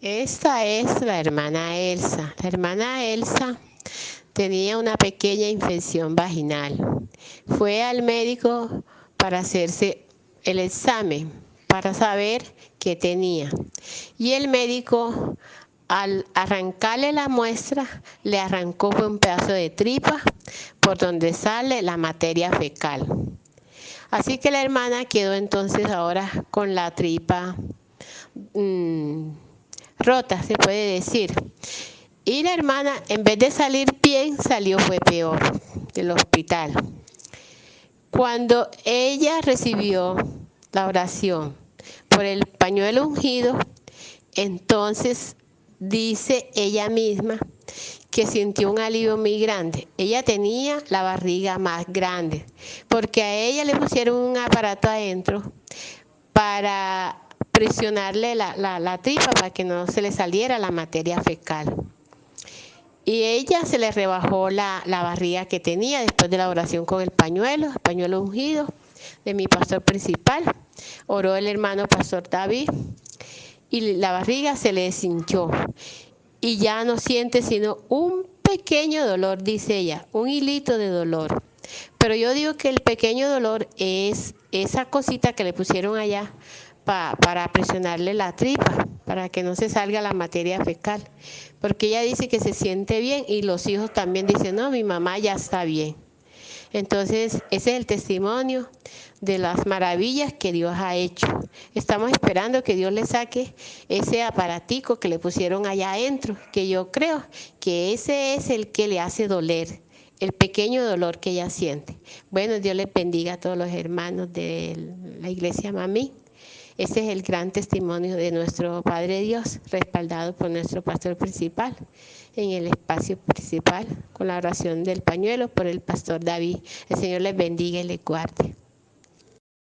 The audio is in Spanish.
Esta es la hermana Elsa. La hermana Elsa tenía una pequeña infección vaginal. Fue al médico para hacerse el examen, para saber qué tenía. Y el médico, al arrancarle la muestra, le arrancó un pedazo de tripa por donde sale la materia fecal. Así que la hermana quedó entonces ahora con la tripa mmm, rota, se puede decir. Y la hermana, en vez de salir bien, salió fue peor del hospital. Cuando ella recibió la oración por el pañuelo ungido, entonces dice ella misma que sintió un alivio muy grande. Ella tenía la barriga más grande, porque a ella le pusieron un aparato adentro para presionarle la, la, tripa para que no se le saliera la materia fecal. Y ella se le rebajó la, la, barriga que tenía después de la oración con el pañuelo, el pañuelo ungido de mi pastor principal. Oró el hermano pastor David y la barriga se le deshinchó. Y ya no siente sino un pequeño dolor, dice ella, un hilito de dolor. Pero yo digo que el pequeño dolor es esa cosita que le pusieron allá para presionarle la tripa, para que no se salga la materia fecal. Porque ella dice que se siente bien y los hijos también dicen, no, mi mamá ya está bien. Entonces, ese es el testimonio de las maravillas que Dios ha hecho. Estamos esperando que Dios le saque ese aparatico que le pusieron allá adentro, que yo creo que ese es el que le hace doler, el pequeño dolor que ella siente. Bueno, Dios le bendiga a todos los hermanos de la iglesia Mamí. Ese es el gran testimonio de nuestro Padre Dios, respaldado por nuestro pastor principal en el espacio principal, con la oración del pañuelo por el pastor David. El Señor les bendiga y les guarde.